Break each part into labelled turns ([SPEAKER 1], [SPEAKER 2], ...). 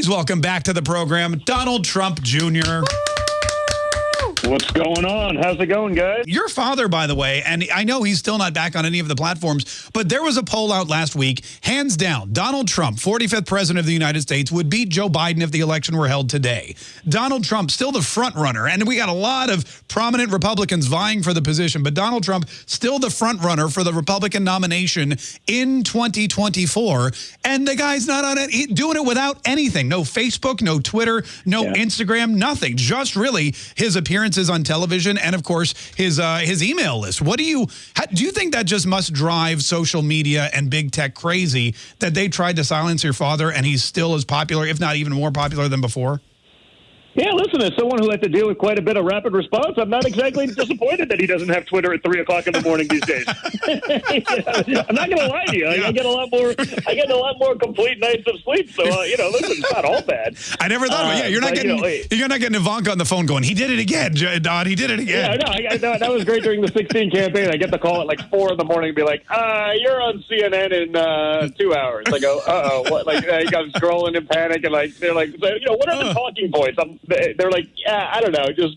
[SPEAKER 1] Please welcome back to the program Donald Trump Jr.
[SPEAKER 2] What's going on? How's it going, guys?
[SPEAKER 1] Your father, by the way, and I know he's still not back on any of the platforms, but there was a poll out last week, hands down, Donald Trump, 45th president of the United States, would beat Joe Biden if the election were held today. Donald Trump still the front runner, and we got a lot of prominent Republicans vying for the position, but Donald Trump still the front runner for the Republican nomination in 2024, and the guy's not on it, doing it without anything, no Facebook, no Twitter, no yeah. Instagram, nothing, just really his appearances appearances on television, and of course his uh, his email list. What do you how, do you think that just must drive social media and big tech crazy that they tried to silence your father and he's still as popular, if not even more popular than before?
[SPEAKER 2] Yeah, listen, as someone who had to deal with quite a bit of rapid response, I'm not exactly disappointed that he doesn't have Twitter at three o'clock in the morning these days. I'm not going to lie to you. I, I, get a lot more. I get a lot more complete nights of sleep. So uh, you know, listen, it's not all bad.
[SPEAKER 1] I never thought. Uh, of it. Yeah, you're not but, getting. You know, you're not getting Ivanka on the phone going. He did it again, Don. He did it again.
[SPEAKER 2] Yeah, no, I, I, that was great during the 16 campaign. I get the call at like four in the morning, and be like, uh, "You're on CNN in uh, two hours." I go, "Uh oh," what? Like I am scrolling in panic, and like they're like, you know, what are the talking points? I'm, they're like yeah, I don't know. Just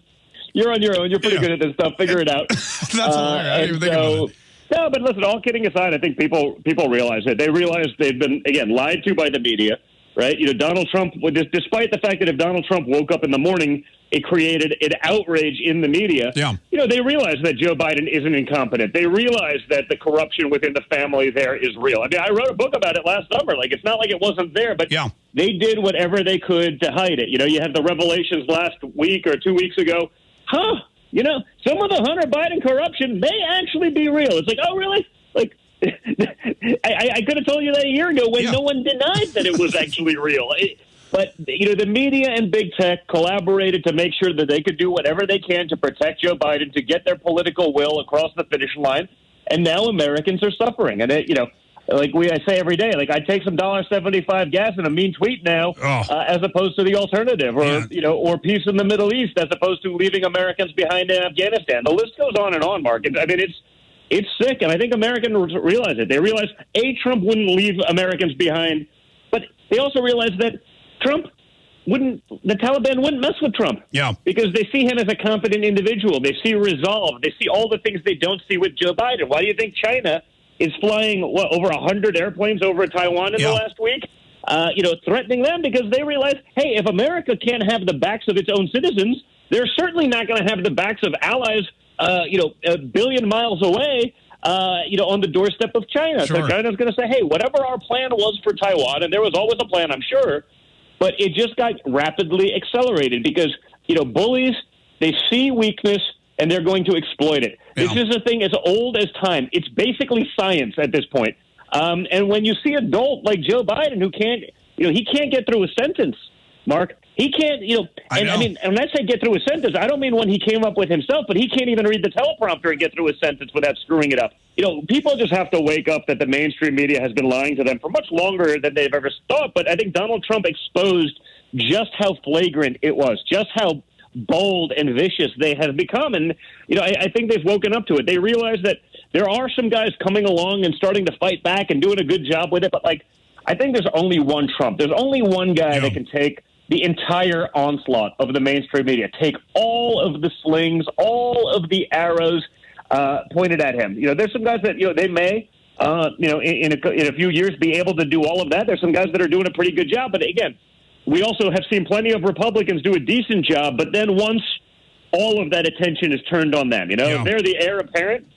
[SPEAKER 2] you're on your own. You're pretty yeah. good at this stuff. Figure it out.
[SPEAKER 1] That's uh, hilarious. I didn't think so, about it.
[SPEAKER 2] No, but listen. All kidding aside, I think people people realize it. They realize they've been again lied to by the media, right? You know, Donald Trump. Despite the fact that if Donald Trump woke up in the morning it created an outrage in the media.
[SPEAKER 1] Yeah.
[SPEAKER 2] You know, they realize that Joe Biden isn't incompetent. They realize that the corruption within the family there is real. I mean, I wrote a book about it last summer. Like, it's not like it wasn't there, but
[SPEAKER 1] yeah.
[SPEAKER 2] they did whatever they could to hide it. You know, you had the revelations last week or two weeks ago. Huh? You know, some of the Hunter Biden corruption may actually be real. It's like, oh, really? Like, I, I, could have told you that a year ago when yeah. no one denied that it was actually real. It, but you know, the media and big tech collaborated to make sure that they could do whatever they can to protect Joe Biden to get their political will across the finish line. And now Americans are suffering. And it, you know, like we I say every day, like I take some dollar seventy five gas in a mean tweet now, oh. uh, as opposed to the alternative, or yeah. you know, or peace in the Middle East, as opposed to leaving Americans behind in Afghanistan. The list goes on and on, Mark. I mean, it's it's sick, and I think Americans realize it. They realize a Trump wouldn't leave Americans behind, but they also realize that Trump wouldn't the Taliban wouldn't mess with Trump.
[SPEAKER 1] Yeah.
[SPEAKER 2] Because they see him as a competent individual. They see resolve. They see all the things they don't see with Joe Biden. Why do you think China is flying what over hundred airplanes over Taiwan in yeah. the last week? Uh, you know, threatening them because they realize, hey, if America can't have the backs of its own citizens, they're certainly not going to have the backs of allies. Uh, you know, a billion miles away. Uh, you know, on the doorstep of China. Sure. So China's going to say, hey, whatever our plan was for Taiwan, and there was always a plan, I'm sure but it just got rapidly accelerated because, you know, bullies, they see weakness and they're going to exploit it. Yeah. This is a thing as old as time. It's basically science at this point. Um, and when you see an adult like Joe Biden who can't, you know, he can't get through a sentence, Mark. He can't, you know, and I, I mean, and when I say get through a sentence, I don't mean one he came up with himself, but he can't even read the teleprompter and get through a sentence without screwing it up. You know, people just have to wake up that the mainstream media has been lying to them for much longer than they've ever thought. But I think Donald Trump exposed just how flagrant it was, just how bold and vicious they have become. And, you know, I, I think they've woken up to it. They realize that there are some guys coming along and starting to fight back and doing a good job with it. But, like, I think there's only one Trump. There's only one guy yeah. that can take the entire onslaught of the mainstream media. Take all of the slings, all of the arrows uh, pointed at him. You know, there's some guys that you know they may, uh, you know, in, in, a, in a few years be able to do all of that. There's some guys that are doing a pretty good job, but again, we also have seen plenty of Republicans do a decent job. But then once all of that attention is turned on them, you know, yeah. they're the heir apparent.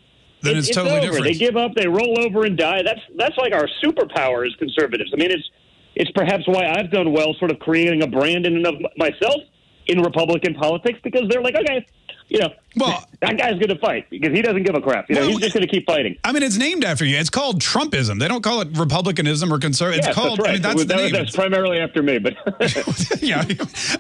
[SPEAKER 1] Then it's, it's totally
[SPEAKER 2] over.
[SPEAKER 1] different.
[SPEAKER 2] They give up, they roll over and die. That's that's like our superpower as conservatives. I mean, it's it's perhaps why I've done well, sort of creating a brand in and of myself in Republican politics because they're like, okay, you know, well, that guy's going to fight because he doesn't give a crap. You know, well, he's just going to keep fighting.
[SPEAKER 1] I mean, it's named after you. It's called Trumpism. They don't call it Republicanism or conservative. It's yes, called. That's right. I mean, that's
[SPEAKER 2] that,
[SPEAKER 1] the name.
[SPEAKER 2] That's primarily after me, but
[SPEAKER 1] yeah,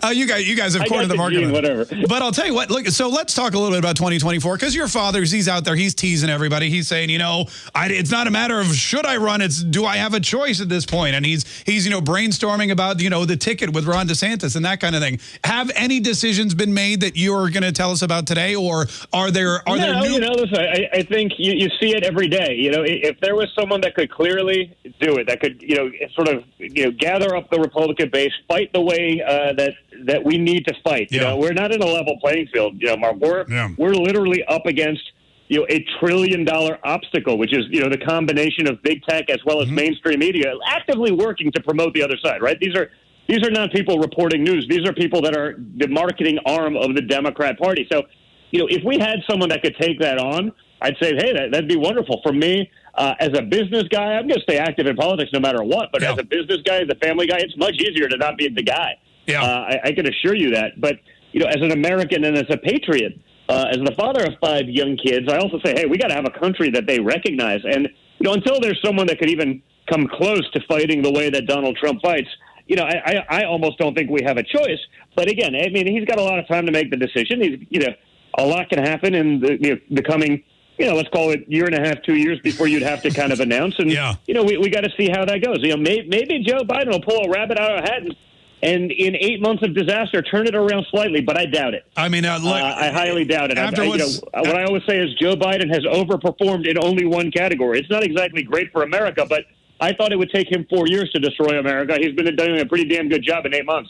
[SPEAKER 1] uh, you guys, you guys have cornered the, the market.
[SPEAKER 2] Gene, whatever.
[SPEAKER 1] But I'll tell you what. Look, so let's talk a little bit about 2024 because your father's he's out there. He's teasing everybody. He's saying, you know, I, it's not a matter of should I run. It's do I have a choice at this point? And he's he's you know brainstorming about you know the ticket with Ron DeSantis and that kind of thing. Have any decisions been made that you're going to tell us about today? Or are there are
[SPEAKER 2] no,
[SPEAKER 1] there new?
[SPEAKER 2] You know, listen, I, I think you, you see it every day. You know, if there was someone that could clearly do it, that could you know sort of you know gather up the Republican base, fight the way uh, that that we need to fight. You know, we're not in a level playing field. You know, Mark, we're
[SPEAKER 1] Yeah.
[SPEAKER 2] we're literally up against you know a trillion dollar obstacle, which is you know the combination of big tech as well as
[SPEAKER 1] Mm-hmm.
[SPEAKER 2] mainstream media actively working to promote the other side. Right? These are these are not people reporting news. These are people that are the marketing arm of the Democrat Party. So, you know, if we had someone that could take that on, I'd say, hey, that, that'd be wonderful. For me, uh, as a business guy, I'm going to stay active in politics no matter what. But
[SPEAKER 1] Yeah.
[SPEAKER 2] as a business guy, as a family guy, it's much easier to not be the guy.
[SPEAKER 1] Yeah.
[SPEAKER 2] Uh, I, I can assure you that. But, you know, as an American and as a patriot, uh, as the father of five young kids, I also say, hey, we got to have a country that they recognize. And, you know, until there's someone that could even come close to fighting the way that Donald Trump fights, you know, I, I, I almost don't think we have a choice. But again, I mean, he's got a lot of time to make the decision. He's, you know, a lot can happen in the, you know, the coming, you know, let's call it year and a half, two years before you'd have to kind of announce. And,
[SPEAKER 1] Yeah.
[SPEAKER 2] you know, we, we got to see how that goes. You know, may, maybe Joe Biden will pull a rabbit out of a hat and, and in eight months of disaster, turn it around slightly, but I doubt it.
[SPEAKER 1] I mean, uh, look,
[SPEAKER 2] Uh, I highly doubt it. I,
[SPEAKER 1] After
[SPEAKER 2] I, you know, what I always say is Joe Biden has overperformed in only one category. It's not exactly great for America, but I thought it would take him four years to destroy America. He's been doing a pretty damn good job in eight months.